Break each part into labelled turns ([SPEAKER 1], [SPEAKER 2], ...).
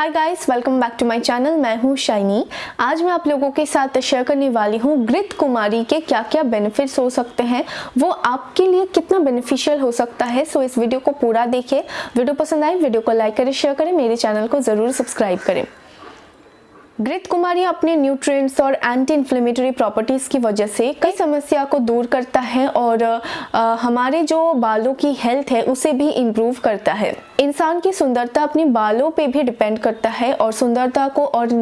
[SPEAKER 1] Hi guys welcome back to my channel मैं हूँ shiny. आज मैं आप लोगों के साथ शेयर करने वाली हूँ ग्रित कुमारी के क्या क्या बेनिफिट्स हो सकते हैं। वो आपके लिए कितना बेनिफिशियल हो सकता है। सो इस वीडियो को पूरा देखें वीडियो पसंद आए वीडियो को लाइक करें शेयर करें, मेरे चैनल को ज़रूर सब्सक्राइब करें। घृत कुमारी अपने न्यूट्रिएंट्स और एंटी इन्फ्लेमेटरी प्रॉपर्टीज़ की वजह से कई समस्या को दूर करता है और आ, हमारे जो बालों की हेल्थ है उसे भी इम्प्रूव करता है। इंसान की सुंदरता अपने बालों पे भी डिपेंड करता है और सुंदरता को और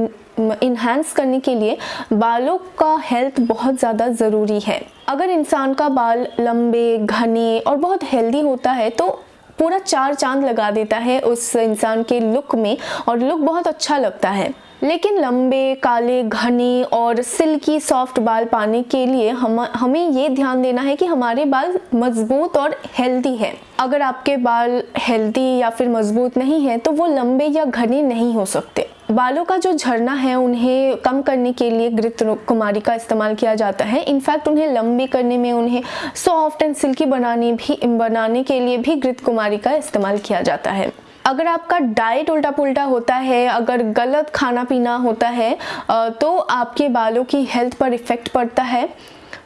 [SPEAKER 1] इन्हांस करने के लिए बालों का हेल्थ बहुत ज़्यादा ज़रूरी है। अगर इंसान का बाल लंबे घने और बहुत हेल्दी होता है तो पूरा चार चाँद लगा देता है उस इंसान के लुक में और लुक बहुत अच्छा लगता है। लेकिन लंबे, काले, घने और सिल्की सॉफ्ट बाल पाने के लिए हम, हमें ये ध्यान देना है कि हमारे बाल मज़बूत और हेल्दी है। अगर आपके बाल हेल्दी या फिर मज़बूत नहीं हैं तो वो लंबे या घने नहीं हो सकते। बालों का जो झरना है, उन्हें कम करने के लिए घृत कुमारी का इस्तेमाल किया जाता है। इनफैक्ट उन्हें लंबे करने में, उन्हें सॉफ्ट एंड सिल्की बनाने भी, बनाने के लिए भी घृत कुमारी का इस्तेमाल किया जाता है। अगर आपका डाइट उल्टा पुल्टा होता है, अगर गलत खाना पीना होता है तो आपके बालों की हेल्थ पर इफ़ेक्ट पड़ता है।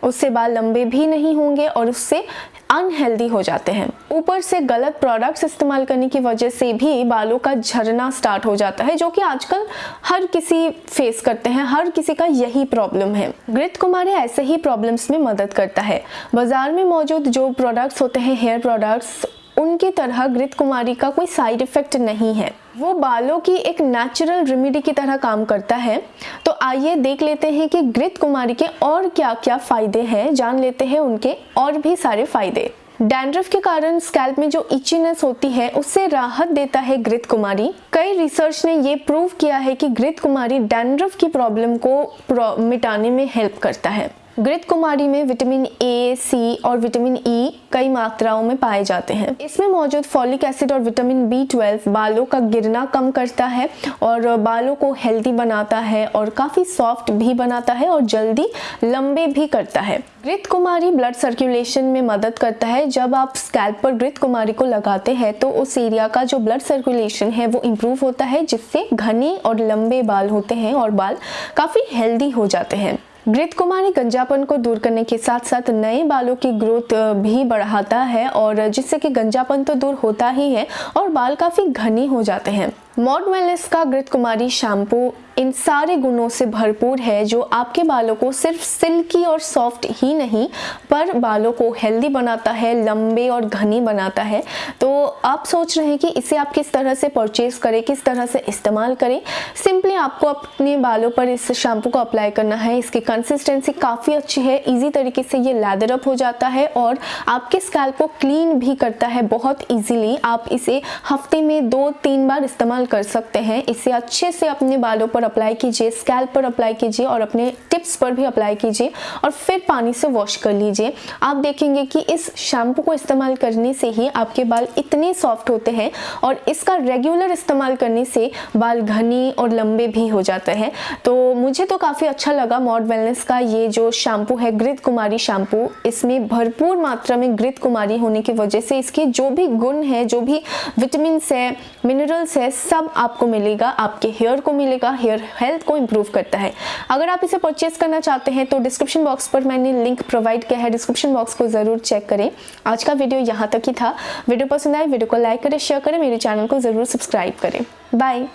[SPEAKER 1] उससे बाल लंबे भी नहीं होंगे और उससे अनहेल्दी हो जाते हैं। ऊपर से गलत प्रोडक्ट्स इस्तेमाल करने की वजह से भी बालों का झरना स्टार्ट हो जाता है, जो कि आजकल हर किसी फेस करते हैं, हर किसी का यही प्रॉब्लम है। घृत कुमारी ऐसे ही प्रॉब्लम्स में मदद करता है। बाज़ार में मौजूद जो प्रोडक्ट्स होते हैं हेयर प्रोडक्ट्स उनकी तरह घृत कुमारी का कोई साइड इफ़ेक्ट नहीं है। वो बालों की एक नेचुरल रेमेडी की तरह काम करता है। तो आइए देख लेते हैं कि घृत कुमारी के और क्या क्या फ़ायदे हैं, जान लेते हैं उनके और भी सारे फ़ायदे। डैंड्रफ के कारण स्कैल्प में जो इचीनेस होती है, उससे राहत देता है घृत कुमारी। कई रिसर्च ने ये प्रूव किया है कि घृत कुमारी डैंड्रफ की प्रॉब्लम को मिटाने में हेल्प करता है। घृत कुमारी में विटामिन ए सी और विटामिन ई e कई मात्राओं में पाए जाते हैं। इसमें मौजूद फॉलिक एसिड और विटामिन बी ट्वेल्व बालों का गिरना कम करता है और बालों को हेल्दी बनाता है और काफ़ी सॉफ्ट भी बनाता है और जल्दी लंबे भी करता है। घृत कुमारी ब्लड सर्कुलेशन में मदद करता है। जब आप स्कैल्प पर घृत कुमारी को लगाते हैं तो उस एरिया का जो ब्लड सर्कुलेशन है, वो इम्प्रूव होता है, जिससे घने और लंबे बाल होते हैं और बाल काफ़ी हेल्दी हो जाते हैं। घृत कुमारी गंजापन को दूर करने के साथ साथ नए बालों की ग्रोथ भी बढ़ाता है और जिससे कि गंजापन तो दूर होता ही है और बाल काफ़ी घने हो जाते हैं। मॉड वेलनेस का घृत कुमारी शैम्पू इन सारे गुणों से भरपूर है जो आपके बालों को सिर्फ़ सिल्की और सॉफ्ट ही नहीं, पर बालों को हेल्दी बनाता है, लंबे और घनी बनाता है। तो आप सोच रहे हैं कि इसे आप किस तरह से परचेज करें, किस तरह से इस्तेमाल करें? सिंपली आपको अपने बालों पर इस शैम्पू को अप्लाई करना है। इसकी कंसिस्टेंसी काफ़ी अच्छी है ईजी तरीके से ये लैदर अप हो जाता है और आपके स्कैल्प को क्लीन भी करता है बहुत ईजीली आप इसे हफ़्ते में दो तीन बार इस्तेमाल कर सकते हैं। इसे अच्छे से अपने बालों पर अप्लाई कीजिए स्कैल्प पर अप्लाई कीजिए और अपने टिप्स पर भी अप्लाई कीजिए और फिर पानी से वॉश कर लीजिए। आप देखेंगे कि इस शैम्पू को इस्तेमाल करने से ही आपके बाल इतने सॉफ्ट होते हैं और इसका रेगुलर इस्तेमाल करने से बाल घने और लंबे भी हो जाते हैं। तो मुझे तो काफ़ी अच्छा लगा मॉड वेलनेस का ये जो शैम्पू है घृत कुमारी शैम्पू इसमें भरपूर मात्रा में घृत कुमारी होने की वजह से इसके जो भी गुण है, जो भी विटामिन है मिनरल्स है सब आपको मिलेगा, आपके हेयर को मिलेगा हेयर हेल्थ को इम्प्रूव करता है। अगर आप इसे परचेज करना चाहते हैं तो डिस्क्रिप्शन बॉक्स पर मैंने लिंक प्रोवाइड किया है। डिस्क्रिप्शन बॉक्स को ज़रूर चेक करें। आज का वीडियो यहाँ तक ही था। वीडियो पसंद आए वीडियो को लाइक करें शेयर करें, मेरे चैनल को ज़रूर सब्सक्राइब करें। बाय